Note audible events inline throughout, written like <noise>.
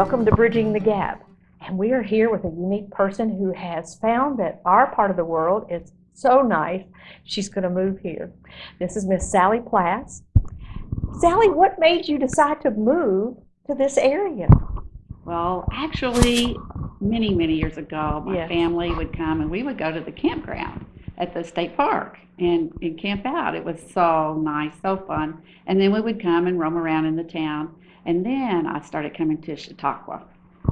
Welcome to Bridging the Gap. And we are here with a unique person who has found that our part of the world is so nice, she's going to move here. This is Miss Sally Plass. Sally, what made you decide to move to this area? Well, actually, many, many years ago, my Yes. family would come and we would go to the campground at the state park and, and camp out. It was so nice, so fun. And then we would come and roam around in the town. And then I started coming to Chautauqua.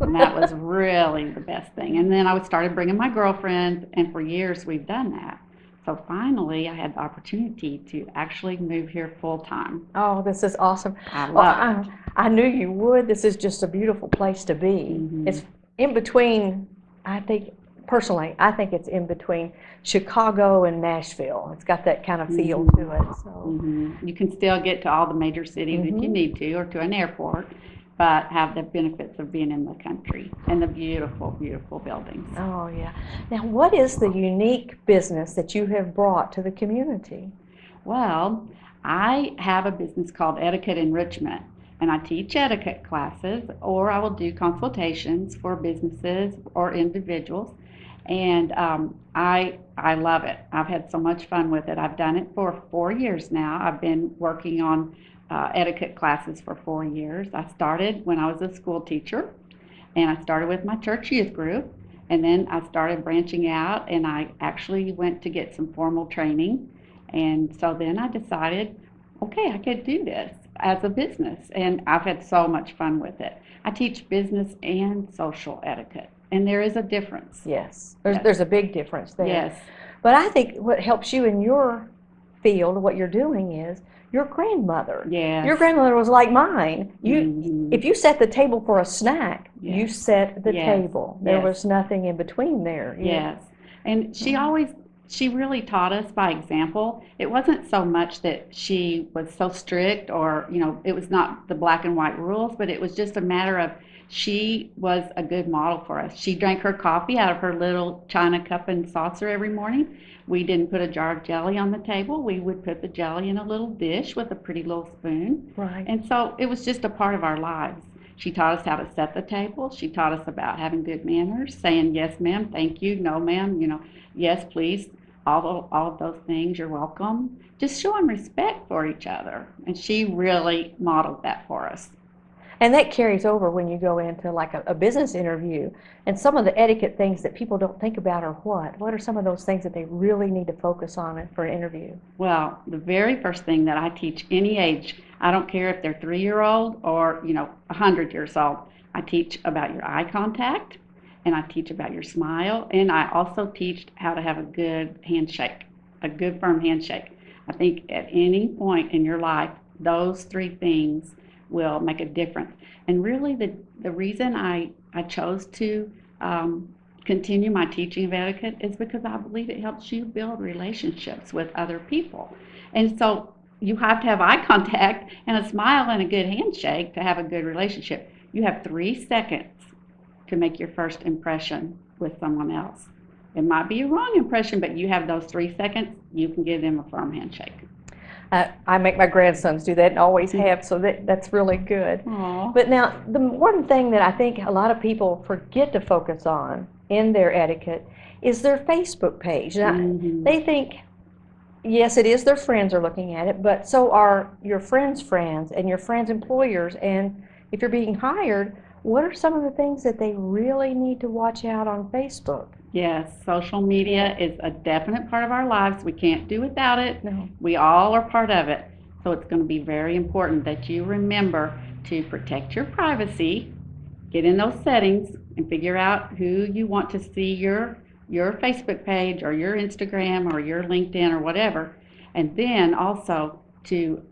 And that was really the best thing. And then I would started bringing my girlfriend, and for years we've done that. So finally, I had the opportunity to actually move here full time. Oh, this is awesome. I Well, love it. I, I knew you would. This is just a beautiful place to be. Mhm. It's in between, I think, personally, I think it's in between Chicago and Nashville. It's got that kind of feel Mhm. to it. So, Mhm. You can still get to all the major cities if you Mhm. need to, or to an airport, but have the benefits of being in the country and the beautiful, beautiful buildings. oh, yeah. Now, what is the unique business that you have brought to the community? Well, I have a business called Etiquette Enrichment, and I teach etiquette classes, or I will do consultations for businesses or individuals. And um, I I love it. I've had so much fun with it. I've done it for four years now. I've been working on uh, etiquette classes for four years. I started when I was a school teacher, and I started with my church youth group, and then I started branching out, and I actually went to get some formal training. And so then I decided, okay, I could do this as a business, and I've had so much fun with it. I teach business and social etiquette, and there is a difference. Yes, there's, Yes. there's a big difference there. Yes. But I think what helps you in your field, what you're doing is your grandmother. Yes. Your grandmother was like mine. You, Mhm. if you set the table for a snack, you set the Yes. table. There Yes. was nothing in between there. Yes. And she Mhm. always, she really taught us by example. It wasn't so much that she was so strict or, you know, it was not the black and white rules, but it was just a matter of she was a good model for us. She drank her coffee out of her little china cup and saucer every morning. We didn't put a jar of jelly on the table. We would put the jelly in a little dish with a pretty little spoon. Right. And so it was just a part of our lives. She taught us how to set the table. She taught us about having good manners, saying yes, ma'am, thank you, no, ma'am, you know, yes, please, all of, all of those things, you're welcome. Just showing respect for each other. And she really modeled that for us. And that carries over when you go into like a, a business interview. And some of the etiquette things that people don't think about are what? What are some of those things that they really need to focus on for an interview? Well, the very first thing that I teach any age, I don't care if they're three year old or, you know, a hundred years old, I teach about your eye contact and I teach about your smile and I also teach how to have a good handshake, a good firm handshake. I think at any point in your life, those three things will make a difference. And really the, the reason I, I chose to um, continue my teaching of etiquette is because I believe it helps you build relationships with other people. And so you have to have eye <laughs> contact and a smile and a good handshake to have a good relationship. You have three seconds to make your first impression with someone else. It might be a wrong impression, but you have those three seconds, you can give them a firm handshake. Uh, I make my grandsons do that and always have, so that, that's really good. Aww. But now, the one thing that I think a lot of people forget to focus on in their etiquette is their Facebook page. Now, Mhm. They think, yes, it is their friends are looking at it, but so are your friends' friends and your friends' employers. And if you're being hired, what are some of the things that they really need to watch out on Facebook? Yes, social media is a definite part of our lives. We can't do without it. No. We all are part of it. So it's going to be very important that you remember to protect your privacy, get in those settings, and figure out who you want to see your your Facebook page or your Instagram or your LinkedIn or whatever, and then also to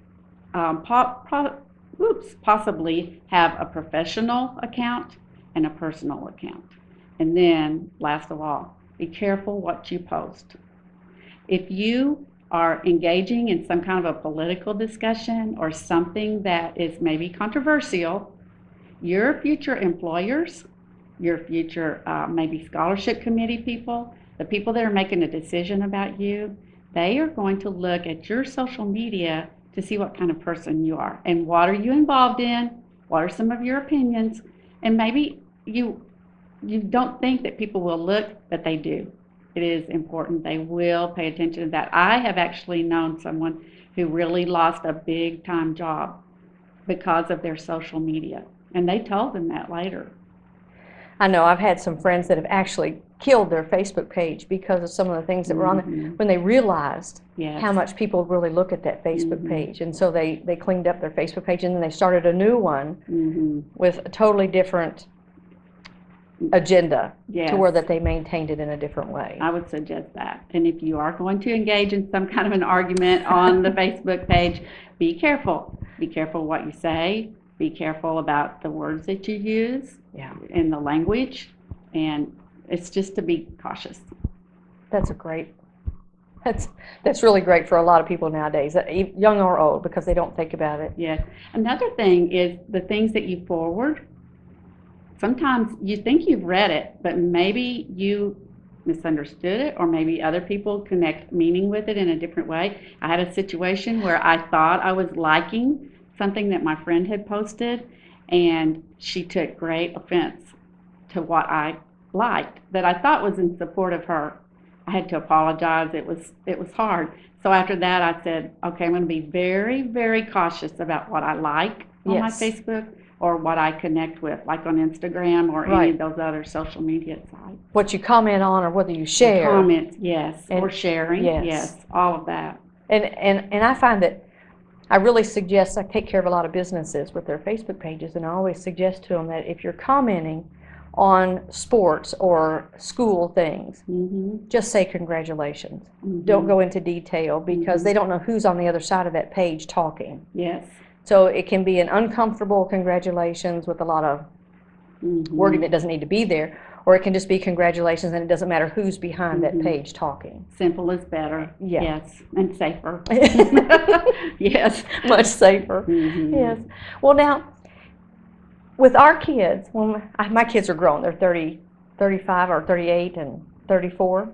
um, po- pro- oops, possibly have a professional account and a personal account. And then, last of all, be careful what you post. If you are engaging in some kind of a political discussion or something that is maybe controversial, your future employers, your future uh, maybe scholarship committee people, the people that are making a decision about you, they are going to look at your social media to see what kind of person you are and what are you involved in, what are some of your opinions, And maybe you, you don't think that people will look, but they do. It is important. They will pay attention to that. I have actually known someone who really lost a big time job because of their social media. And they told them that later. I know I've had some friends that have actually killed their Facebook page because of some of the things that were on there Mhm. when they realized Yes. how much people really look at that Facebook Mhm. page. And so they, they cleaned up their Facebook page and then they started a new one hmm with a totally different agenda Yes. to where that they maintained it in a different way. I would suggest that. And if you are going to engage in some kind of an argument on the <laughs> Facebook page, be careful. Be careful what you say. Be careful about the words that you use Yeah, and the language. And it's just to be cautious. that's a great, that's, that's really great for a lot of people nowadays, young or old, because they don't think about it. Yes. Another thing is the things that you forward. Sometimes you think you've read it, but maybe you misunderstood it, or maybe other people connect meaning with it in a different way. I had a situation where I thought I was liking something that my friend had posted, and she took great offense to what I liked that I thought was in support of her. I had to apologize. It was it was hard. So after that, I said, okay, I'm going to be very, very cautious about what I like on my Facebook or what I connect with, like on Instagram or any of those other social media sites. What you comment on or whether you share. Comments, yes, or And- sharing, yes. yes, all of that. And, and, and I find that I really suggest, I take care of a lot of businesses with their Facebook pages, and I always suggest to them that if you're commenting on sports or school things, hmm just say congratulations. Don't go into detail because Mhm. they don't know who's on the other side of that page talking. Yes. So it can be an uncomfortable congratulations with a lot of Mhm. wording that doesn't need to be there, or it can just be congratulations and it doesn't matter who's behind that Mhm. page talking. Simple is better. Yes, and safer. <laughs> <laughs> yes. Much safer. Mhm. Yes. Well, now, with our kids, when my kids are grown, they're 30, 35 or 38 and 34.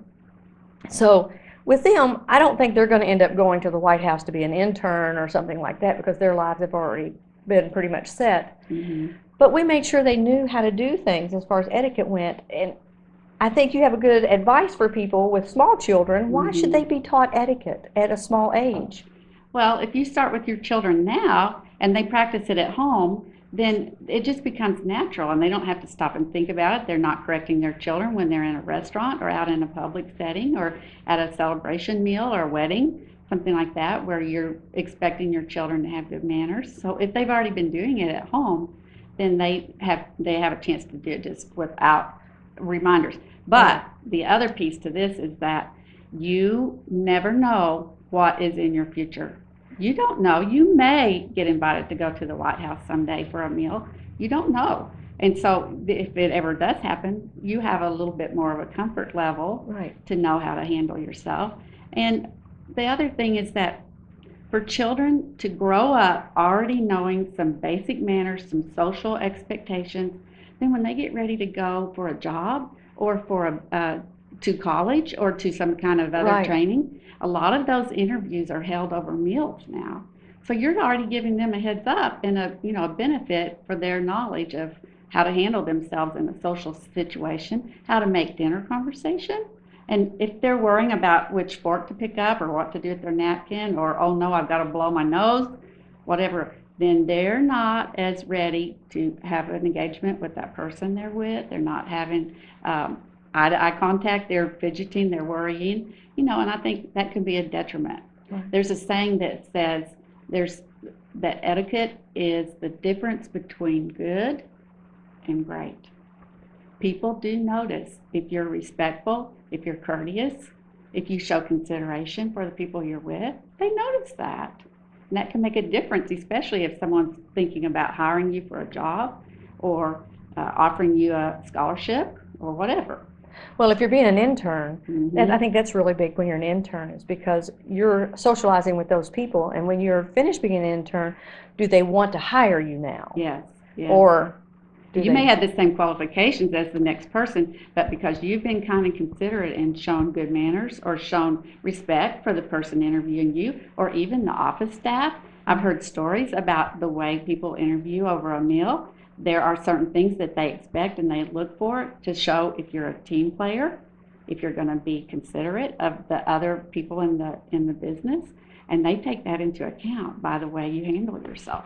So with them, I don't think they're going to end up going to the White House to be an intern or something like that because their lives have already been pretty much set. Mhm. But we made sure they knew how to do things as far as etiquette went. And I think you have a good advice for people with small children. Why should Mhm. they be taught etiquette at a small age? Well, if you start with your children now and they practice it at home, then it just becomes natural and they don't have to stop and think about it. They're not correcting their children when they're in a restaurant or out in a public setting or at a celebration meal or a wedding, something like that, where you're expecting your children to have good manners. So if they've already been doing it at home, then they have they have a chance to do it just without reminders. But the other piece to this is that you never know what is in your future. You don't know. You may get invited to go to the White House someday for a meal. You don't know. And so if it ever does happen, you have a little bit more of a comfort level Right. to know how to handle yourself. And the other thing is that for children to grow up already knowing some basic manners, some social expectations, then when they get ready to go for a job or for a, uh, to college or to some kind of other Right. training, a lot of those interviews are held over meals now. So you're already giving them a heads up and a, you know, a benefit for their knowledge of how to handle themselves in a social situation, how to make dinner conversation. And if they're worrying about which fork to pick up or what to do with their napkin or, oh no, I've got to blow my nose, whatever, then they're not as ready to have an engagement with that person they're with. They're not having um, eye to eye contact. They're fidgeting, they're worrying, you know, and I think that can be a detriment. Right. There's a saying that says there's that etiquette is the difference between good and great. People do notice if you're respectful, if you're courteous, if you show consideration for the people you're with, they notice that. And that can make a difference, especially if someone's thinking about hiring you for a job or uh, offering you a scholarship or whatever. Well, if you're being an intern, Mhm. And I think that's really big when you're an intern, is because you're socializing with those people, and when you're finished being an intern, do they want to hire you now? Yes, yes. Or do You may have the same qualifications as the next person, but because you've been kind and considerate and shown good manners or shown respect for the person interviewing you or even the office staff. I've heard stories about the way people interview over a meal There are certain things that they expect and they look for to show if you're a team player, if you're going to be considerate of the other people in the in the business, and they take that into account by the way you handle yourself.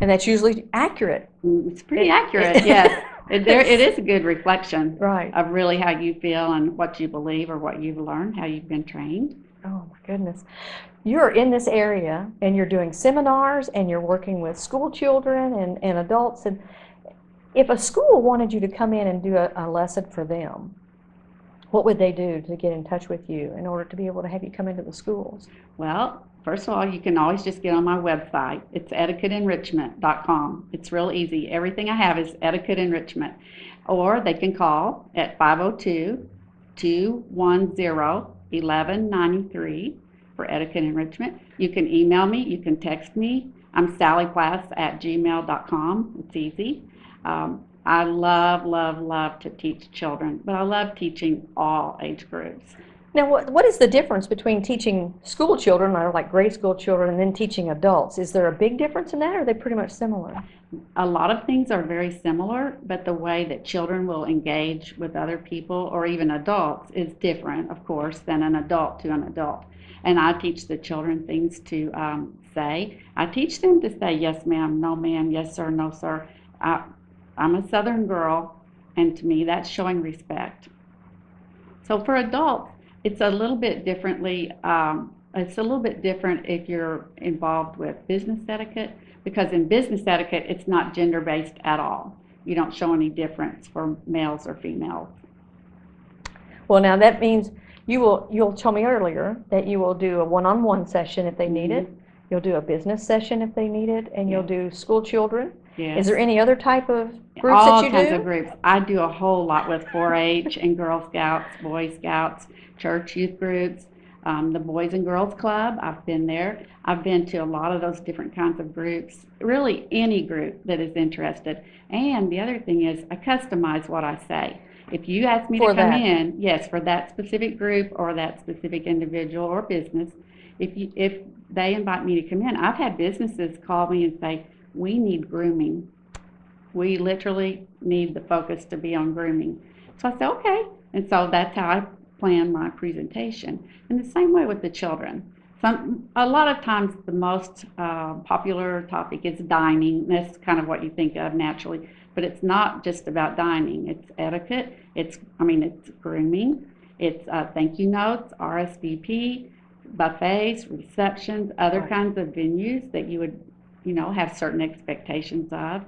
And that's usually accurate. Mm, It's pretty accurate, <laughs> yes. It, there, it is a good reflection Right. of really how you feel and what you believe or what you've learned, how you've been trained. Oh, goodness. You're in this area and you're doing seminars and you're working with school children and, and adults. And if a school wanted you to come in and do a, a lesson for them, what would they do to get in touch with you in order to be able to have you come into the schools? Well, first of all, you can always just get on my website. It's etiquetteenrichment.com. It's real easy. Everything I have is etiquette enrichment. Or they can call at 502 210 1193 for etiquette enrichment. You can email me, you can text me. I'm sallyplass at gmail.com. It's easy. Um, I love, love, love to teach children, but I love teaching all age groups. Now, what, what is the difference between teaching school children, or like grade school children, and then teaching adults? Is there a big difference in that, or are they pretty much similar? A lot of things are very similar, but the way that children will engage with other people or even adults is different, of course, than an adult to an adult. And I teach the children things to um, say. I teach them to say yes, ma'am, no, ma'am, yes, sir, no, sir. I, I'm a Southern girl, and to me, that's showing respect. So for adults, it's a little bit differently. Um, it's a little bit different if you're involved with business etiquette because in business etiquette, it's not gender based at all. You don't show any difference for males or females. Well, now that means you will, you'll told me earlier that you will do a one-on-one session if they need it. Mm-hmm. You'll do a business session if they need it, and you'll do school children. Yes. Is there any other type of groups all that you kinds do? of groups. I do a whole lot with 4-H and Girl Scouts, Boy Scouts, church youth groups, um, the Boys and Girls Club. I've been there. I've been to a lot of those different kinds of groups. Really, any group that is interested. And the other thing is, I customize what I say. If you ask me For to come that. in, yes, for that specific group or that specific individual or business, if you, if they invite me to come in, I've had businesses call me and say, "We need grooming." we literally need the focus to be on grooming. So I said, okay. And so that's how I plan my presentation. And the same way with the children. Some, a lot of times the most uh, popular topic is dining. That's kind of what you think of naturally. But it's not just about dining. It's etiquette. It's, I mean, it's grooming. It's uh, thank you notes, RSVP, buffets, receptions, other Right. kinds of venues that you would, you know, have certain expectations of.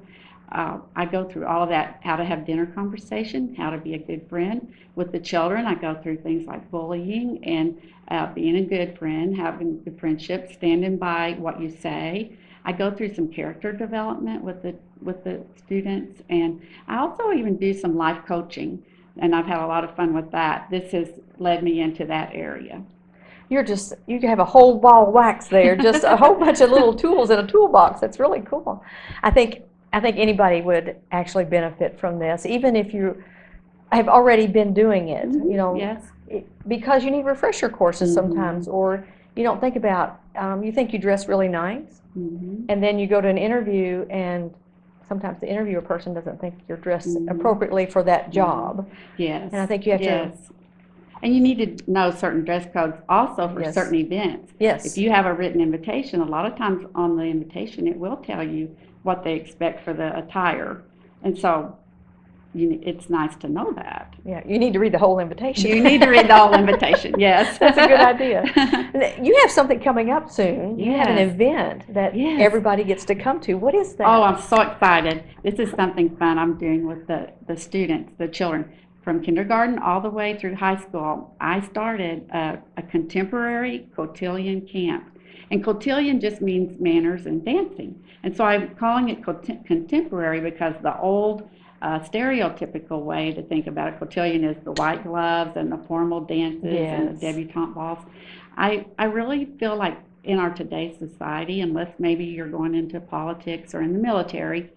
Uh, I go through all of that, how to have dinner conversation, how to be a good friend. With the children, I go through things like bullying and uh, being a good friend, having good friendship, standing by what you say. I go through some character development with the with the students, and I also even do some life coaching, and I've had a lot of fun with that. This has led me into that area. You're just, you have a whole ball of wax there, just a whole bunch of little tools in a toolbox. That's really cool. I think, I think anybody would actually benefit from this, even if you have already been doing it, you know. Yes. it- Because you need refresher courses Mhm. sometimes, or you don't think about, um, you think you dress really nice, hmm and then you go to an interview and sometimes the interviewer person doesn't think you're dressed Mhm. appropriately for that job. Yes. And I think you have to- yes. And you need to know certain dress codes also for Yes. certain events. Yes. If you have a written invitation, a lot of times on the invitation, it will tell you what they expect for the attire. And so you, it's nice to know that. Yeah, you need to read the whole invitation. You need to read the whole <laughs> invitation, yes. That's a good idea. <laughs> You have something coming up soon. You have an event that Yes. everybody gets to come to. What is that? Oh, I'm so excited. This is something fun I'm doing with the, the students, the children. From kindergarten all the way through high school, I started a, a contemporary cotillion camp. And cotillion just means manners and dancing. And so I'm calling it cont- contemporary because the old uh, stereotypical way to think about a cotillion is the white gloves and the formal dances and the debutante balls. I, I really feel like in our today's society, unless maybe you're going into politics or in the military,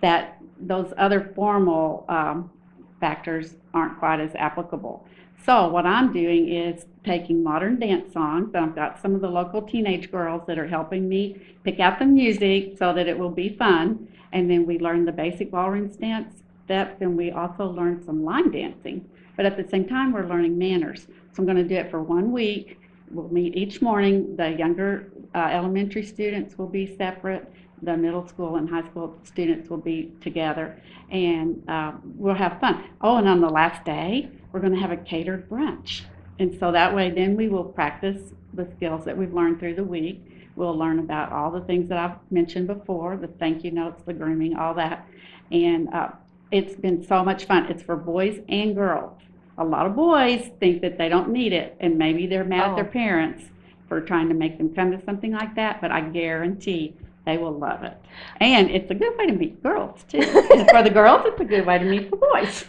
that those other formal um, factors aren't quite as applicable. So what I'm doing is taking modern dance songs, I've got some of the local teenage girls that are helping me pick out the music so that it will be fun. And then we learn the basic ballroom dance steps, and we also learn some line dancing. But at the same time, we're learning manners. So I'm going to do it for one week. We'll meet each morning. The younger uh, elementary students will be separate. The middle school and high school students will be together, and uh, we'll have fun. Oh, and on the last day, we're going to have a catered brunch. And so that way, then we will practice the skills that we've learned through the week. We'll learn about all the things that I've mentioned before the thank you notes, the grooming, all that. And uh, it's been so much fun. It's for boys and girls. A lot of boys think that they don't need it, and maybe they're mad at their Oh. parents for trying to make them come to something like that, but I guarantee they will love it. And it's a good way to meet girls, too. For the girls, it's a good way to meet the boys.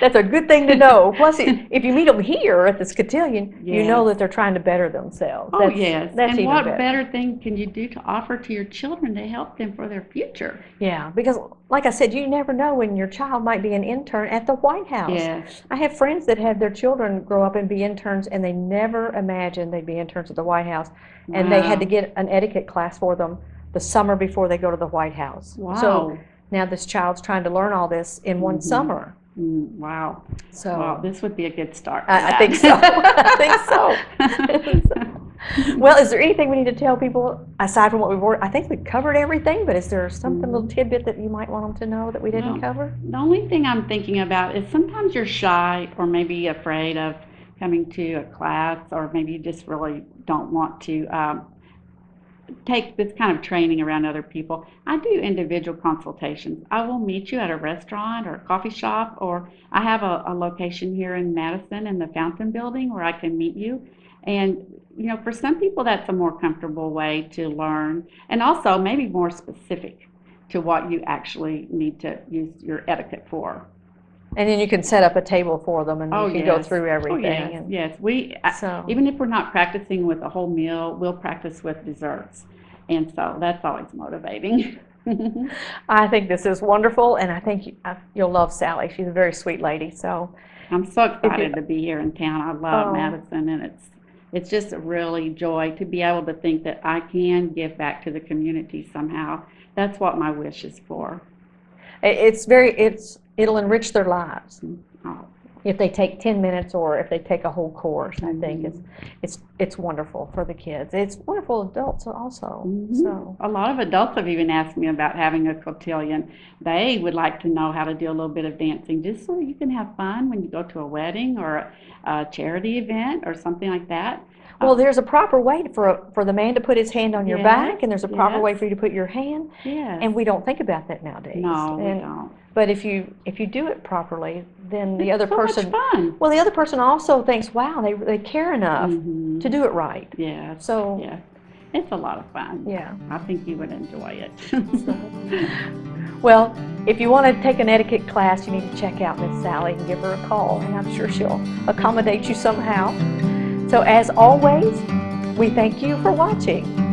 That's a good thing to know. Plus, if you meet them here at the Scotillion, you know that they're trying to better themselves. Oh, That's- yes. That's And even what better. better thing can you do to offer to your children to help them for their future? Yeah, because like I said, you never know when your child might be an intern at the White House. Yes. I have friends that had their children grow up and be interns, and they never imagined they'd be interns at the White House. And they had to get an etiquette class for them the summer before they go to the White House. So Wow. Now this child's trying to learn all this in one Mhm. summer. Mm, Wow. So Wow, this would be a good start. I, I think so. <laughs> I think so. well, is there anything we need to tell people aside from what we've already? I think we've covered everything, but is there something, little tidbit that you might want them to know that we didn't cover? The only thing I'm thinking about is sometimes you're shy or maybe afraid of coming to a class, or maybe you just really don't want to um, take this kind of training around other people. I do individual consultations. I will meet you at a restaurant or a coffee shop, or I have a, a location here in Madison in the Fountain Building where I can meet you. And, you know, for some people, that's a more comfortable way to learn, and also maybe more specific to what you actually need to use your etiquette for. And then you can set up a table for them, and Oh, you can go yes. through Oh, everything. yes, and yes. We, I- so even if we're not practicing with a whole meal, we'll practice with desserts. And so that's always motivating. <laughs> I think this is wonderful, and I think you, I, you'll love Sally. She's a very sweet lady. So I'm so you- excited to be here in town. I love Oh. Madison and it's, it's just a really joy to be able to think that I can give back to the community somehow. That's what my wish is for. it's very it's it'll enrich their lives Oh, if they take 10 minutes or if they take a whole course. I think Mhm. it's it's it's wonderful for the kids. It's wonderful for adults also. Mhm. So A lot of adults have even asked me about having a cotillion. They would like to know how to do a little bit of dancing, just so you can have fun when you go to a wedding or a charity event or something like that. Well, there's a proper way for a, for the man to put his hand on your Yes, back, and there's a proper way for you to put your hand. Yes. And we don't think about that nowadays. no, we don't. But if you if you do it properly, then the It's other so much person fun. well the other person also thinks, wow, they they care enough Mhm. to do it right. Yeah. So Yes. It's a lot of fun. yeah. I think you would enjoy it. <laughs> Well, if you want to take an etiquette class, you need to check out Miss Sally and give her a call, and I'm sure she'll accommodate you somehow. So as always, we thank you for watching.